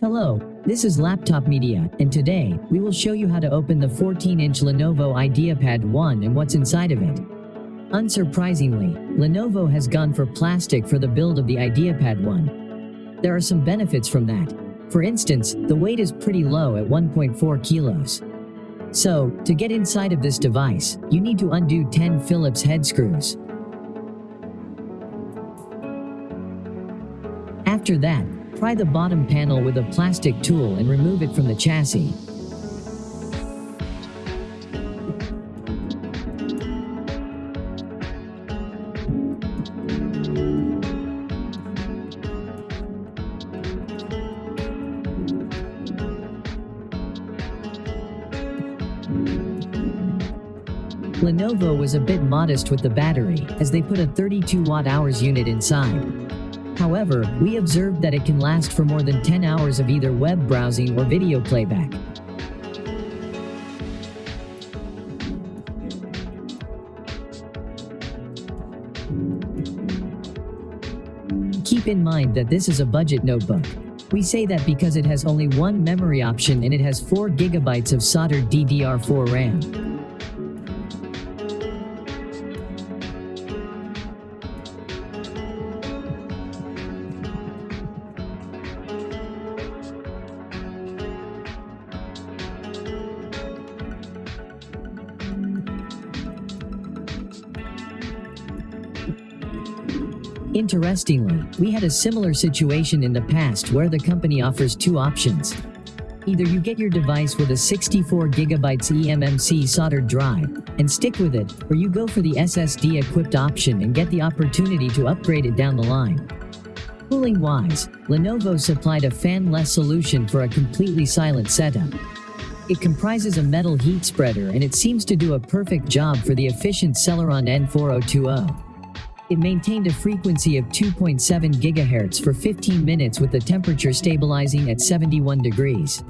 Hello, this is Laptop Media, and today, we will show you how to open the 14-inch Lenovo IdeaPad 1 and what's inside of it. Unsurprisingly, Lenovo has gone for plastic for the build of the IdeaPad 1. There are some benefits from that. For instance, the weight is pretty low at 1.4 kilos. So, to get inside of this device, you need to undo 10 Phillips head screws. After that, pry the bottom panel with a plastic tool and remove it from the chassis. Lenovo was a bit modest with the battery, as they put a 32 watt-hours unit inside. However, we observed that it can last for more than 10 hours of either web browsing or video playback. Keep in mind that this is a budget notebook. We say that because it has only one memory option and it has 4 gigabytes of soldered DDR4 RAM. Interestingly, we had a similar situation in the past where the company offers two options. Either you get your device with a 64GB eMMC soldered drive and stick with it, or you go for the SSD equipped option and get the opportunity to upgrade it down the line. Cooling-wise, Lenovo supplied a fan-less solution for a completely silent setup. It comprises a metal heat spreader and it seems to do a perfect job for the efficient Celeron N4020. It maintained a frequency of 2.7 GHz for 15 minutes with the temperature stabilizing at 71 degrees.